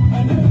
I know.